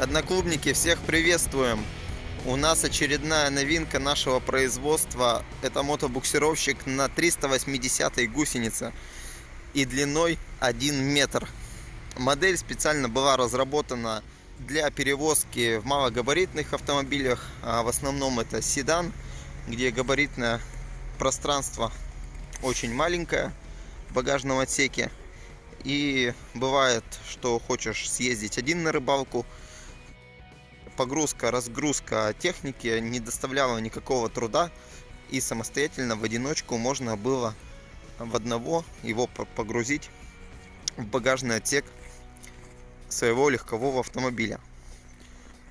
Одноклубники, всех приветствуем! У нас очередная новинка нашего производства. Это мотобуксировщик на 380 гусенице и длиной 1 метр. Модель специально была разработана для перевозки в малогабаритных автомобилях. А в основном это седан, где габаритное пространство очень маленькое в багажном отсеке. И бывает, что хочешь съездить один на рыбалку – погрузка, разгрузка техники не доставляла никакого труда. И самостоятельно в одиночку можно было в одного его погрузить в багажный отсек своего легкового автомобиля.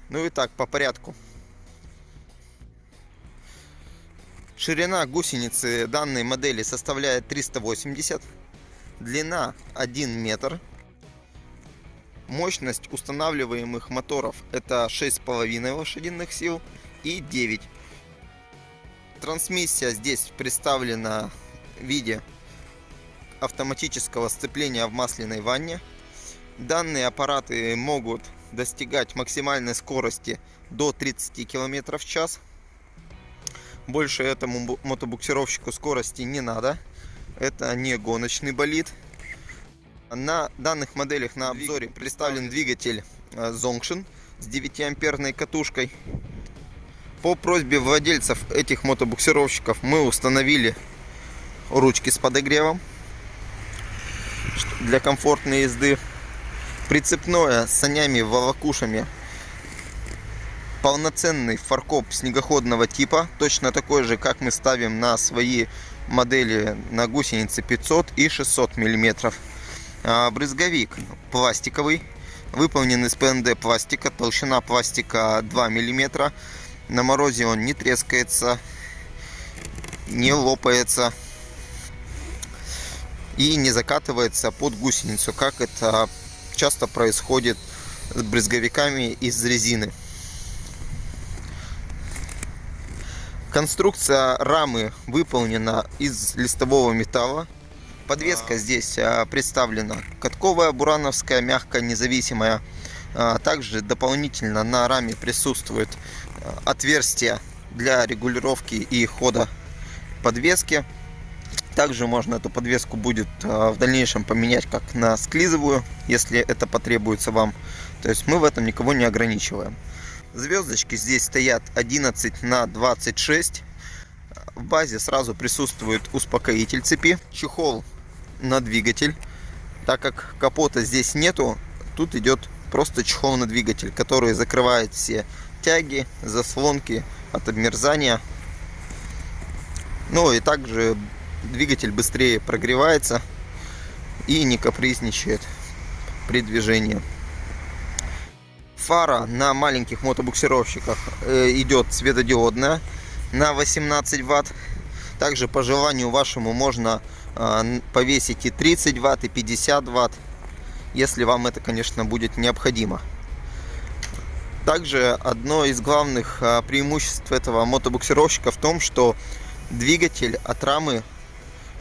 Ну и так, по порядку. Ширина гусеницы данной модели составляет 380, длина 1 метр, Мощность устанавливаемых моторов это 6,5 лошадиных сил и 9. Трансмиссия здесь представлена в виде автоматического сцепления в масляной ванне. Данные аппараты могут достигать максимальной скорости до 30 км в час. Больше этому мотобуксировщику скорости не надо. Это не гоночный болид. На данных моделях на обзоре представлен двигатель Zongshin э, с 9 амперной катушкой. По просьбе владельцев этих мотобуксировщиков мы установили ручки с подогревом для комфортной езды. Прицепное с санями волокушами полноценный фаркоп снегоходного типа, точно такой же, как мы ставим на свои модели на гусеницы 500 и 600 миллиметров. А, брызговик пластиковый, выполнен из ПНД пластика, толщина пластика 2 мм. На морозе он не трескается, не лопается и не закатывается под гусеницу, как это часто происходит с брызговиками из резины. Конструкция рамы выполнена из листового металла Подвеска здесь а, представлена катковая, бурановская, мягкая, независимая. А, также дополнительно на раме присутствует а, отверстие для регулировки и хода подвески. Также можно эту подвеску будет в дальнейшем поменять как на склизовую, если это потребуется вам. То есть мы в этом никого не ограничиваем. Звездочки здесь стоят 11 на 26. В базе сразу присутствует успокоитель цепи. Чехол на двигатель. Так как капота здесь нету, тут идет просто чехол на двигатель, который закрывает все тяги, заслонки от обмерзания. Ну и также двигатель быстрее прогревается и не капризничает при движении. Фара на маленьких мотобуксировщиках э, идет светодиодная на 18 ватт. Также по желанию вашему можно повесить и 30 ватт, и 50 ватт, если вам это, конечно, будет необходимо. Также одно из главных а, преимуществ этого мотобуксировщика в том, что двигатель от рамы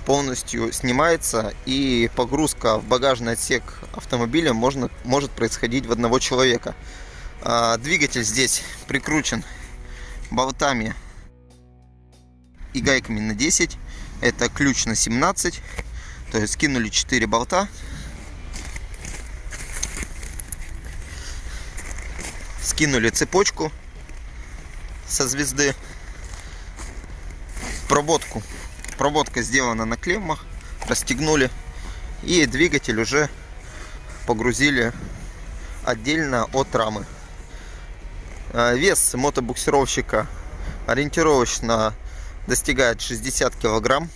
полностью снимается и погрузка в багажный отсек автомобиля можно, может происходить в одного человека. А, двигатель здесь прикручен болтами и гайками на 10 это ключ на 17. То есть скинули 4 болта. Скинули цепочку со звезды. Проводку. Проводка сделана на клеммах. Расстегнули. И двигатель уже погрузили отдельно от рамы. А, вес мотобуксировщика ориентировочно достигает 60 килограмм,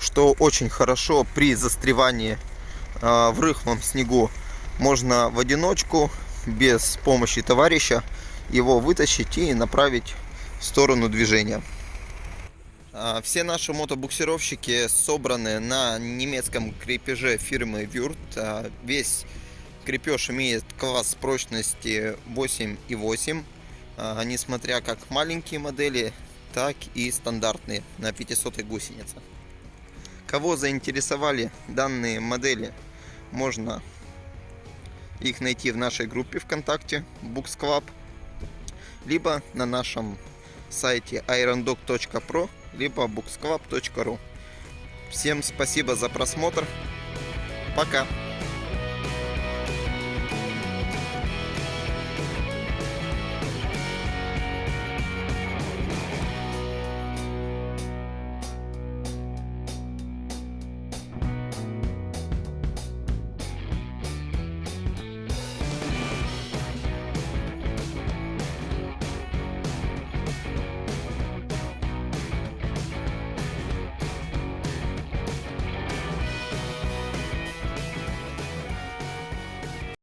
что очень хорошо при застревании а, в рыхлом снегу. Можно в одиночку, без помощи товарища, его вытащить и направить в сторону движения. А, все наши мотобуксировщики собраны на немецком крепеже фирмы Würth. А, весь крепеж имеет класс прочности 8,8. Несмотря как маленькие модели, так и стандартные на 500 гусенице. Кого заинтересовали данные модели, можно их найти в нашей группе ВКонтакте Books Club, либо на нашем сайте irondog.pro, либо booksclub.ru. Всем спасибо за просмотр. Пока.